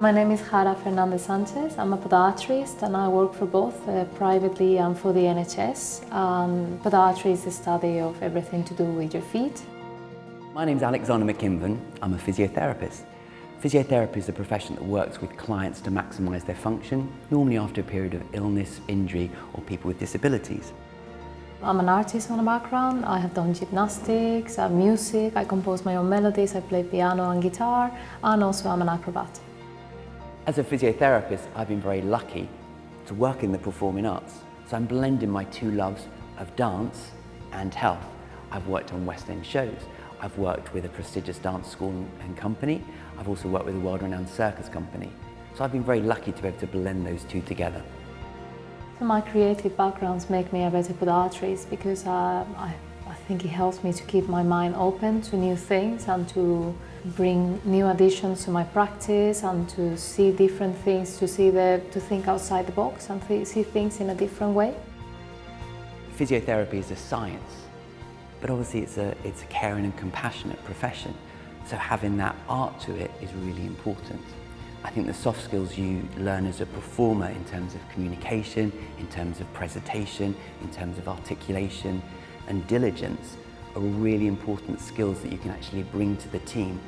My name is Jara Fernandez Sanchez. I'm a podiatrist and I work for both uh, privately and for the NHS. Um, podiatry is the study of everything to do with your feet. My name is Alexander McKinven. I'm a physiotherapist. Physiotherapy is a profession that works with clients to maximise their function, normally after a period of illness, injury or people with disabilities. I'm an artist on a background. I have done gymnastics, uh, music, I compose my own melodies, I play piano and guitar, and also I'm an acrobat. As a physiotherapist, I've been very lucky to work in the performing arts. So I'm blending my two loves of dance and health. I've worked on West End shows. I've worked with a prestigious dance school and company. I've also worked with a world-renowned circus company. So I've been very lucky to be able to blend those two together. So my creative backgrounds make me a better podiatrist because uh, I I think it helps me to keep my mind open to new things and to bring new additions to my practice and to see different things, to see the, to think outside the box and th see things in a different way. Physiotherapy is a science, but obviously it's a, it's a caring and compassionate profession. So having that art to it is really important. I think the soft skills you learn as a performer in terms of communication, in terms of presentation, in terms of articulation, and diligence are really important skills that you can actually bring to the team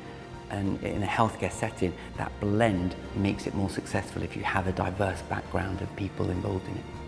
and in a healthcare setting, that blend makes it more successful if you have a diverse background of people involved in it.